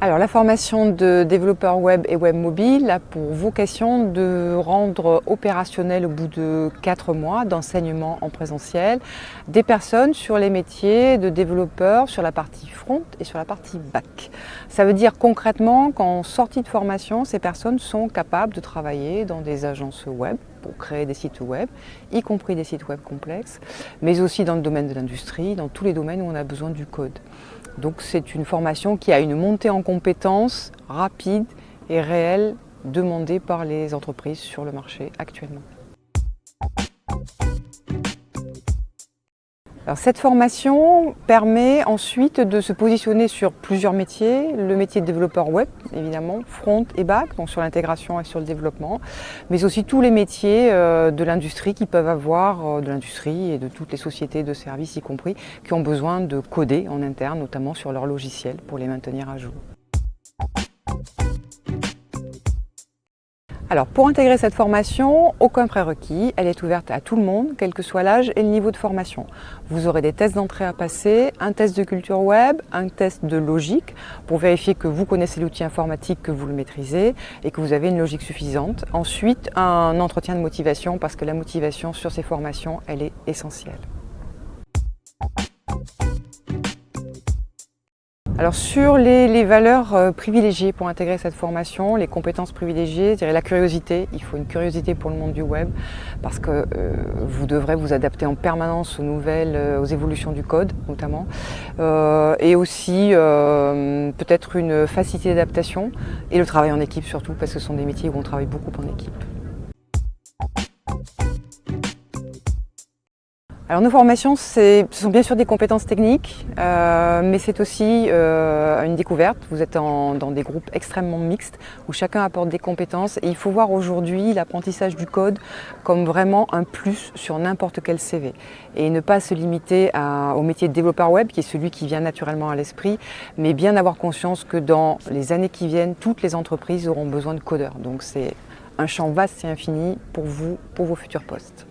Alors la formation de développeur web et web mobile a pour vocation de rendre opérationnel au bout de 4 mois d'enseignement en présentiel des personnes sur les métiers de développeur sur la partie front et sur la partie back. Ça veut dire concrètement qu'en sortie de formation, ces personnes sont capables de travailler dans des agences web pour créer des sites web, y compris des sites web complexes, mais aussi dans le domaine de l'industrie, dans tous les domaines où on a besoin du code. Donc c'est une formation qui a une montée en compétences rapide et réelle demandée par les entreprises sur le marché actuellement. Cette formation permet ensuite de se positionner sur plusieurs métiers. Le métier de développeur web, évidemment, front et back, donc sur l'intégration et sur le développement, mais aussi tous les métiers euh, de l'industrie qui peuvent avoir, euh, de l'industrie et de toutes les sociétés de services y compris, qui ont besoin de coder en interne, notamment sur leur logiciel pour les maintenir à jour. Alors pour intégrer cette formation, aucun prérequis, elle est ouverte à tout le monde, quel que soit l'âge et le niveau de formation. Vous aurez des tests d'entrée à passer, un test de culture web, un test de logique pour vérifier que vous connaissez l'outil informatique, que vous le maîtrisez et que vous avez une logique suffisante. Ensuite, un entretien de motivation parce que la motivation sur ces formations, elle est essentielle. Alors sur les, valeurs euh, privilégiées pour intégrer cette formation, les compétences privilégiées, je dirais la curiosité. Il faut une curiosité pour le monde du web parce que euh, vous devrez vous adapter en permanence aux nouvelles, euh, aux évolutions du code notamment. et aussi peut-être une facilité d'adaptation et le travail en équipe surtout parce que ce sont des métiers où on travaille beaucoup en équipe. Alors nos formations, ce sont bien sûr des compétences techniques, euh, mais c'est aussi euh, une découverte. Vous êtes dans des groupes extrêmement mixtes où chacun apporte des compétences et il faut voir aujourd'hui l'apprentissage du code comme vraiment un plus sur n'importe quel CV et ne pas se limiter au métier de développeur web qui est celui qui vient naturellement à l'esprit, mais bien avoir conscience que dans les années qui viennent, toutes les entreprises auront besoin de codeurs. Donc c'est un champ vaste et infini pour vous, pour vos futurs postes.